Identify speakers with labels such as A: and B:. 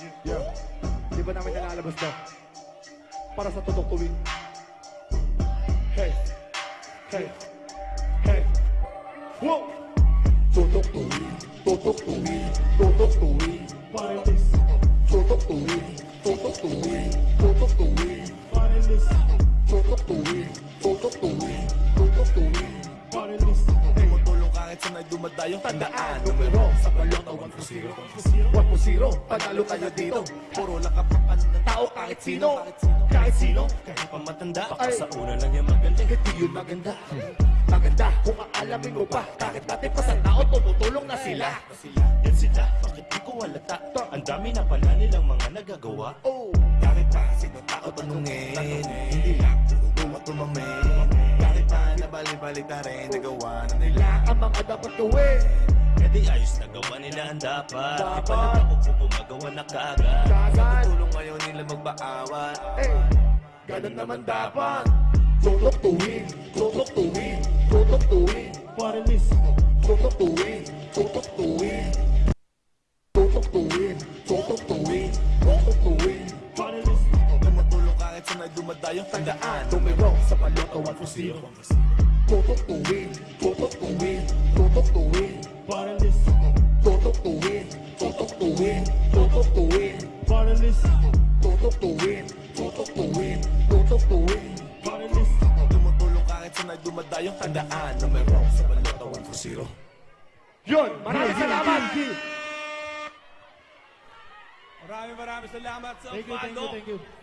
A: Yeah. Di ba namin nalalabas to? Para sa totoong tuwing. Hey. Hey. Hey. Whoa! Tutok tuwing. Tutok tuwing. Tutok tuwing.
B: Parilis,
A: Tutok tuwing. Tutok tuwing. Tuwing. Tutok tuwing.
B: parilis.
C: Tumutulong kahit sa may dumadayong
A: Tandaan, numero sa balota 1 to 0 1 to 0, panalo tayo dito.
C: Puro lakapakan ng
A: Tao kahit sino, kahit sino
C: Kahit pa matanda, baka sa una lang yung magaling
A: Hindi yun maganda. Maganda kung aalamin mo pa Bakit dati pa sa tao tumutulong na sila.
C: Yan sila, bakit di ko halata? Ang dami na pala nilang mga nagagawa.
A: Oh,
C: Bakit pa sino tao tanungin. Hindi lang tumat tumamin nabali-balita rin Nagawa na nila.
A: Ang mga dapat gawin?
C: E di ayos na gawa nila ang dapat. Di
A: Dapat.
C: pa nagtako kung gumagawa na kagad
A: Kagad.
C: Tulong ngayon nila magbaawat.
A: Eh, ganun naman dapat. Tutok tuwing, tutok tuwing Tutok tuwing,
B: Parilis,
A: tutok tuwing Tutok tuwing. Tutok tuwing, tutok tuwing Tutok tuwing, tutok tuwing Tutok tuwing
B: parilis,
A: Tutok tuwing, tutok tuwing, tutok tuwing,
B: parilis,
A: tutok tuwing, tutok tuwing, tutok tuwing.
B: parilis.
C: Tumutulong kahit sa may dumadayong tandaan Numero sa 1 to 0
A: Yun, maraming salamat.
D: Maraming maraming salamat sa
B: Thank you, thank you,
D: Pado.
B: thank you.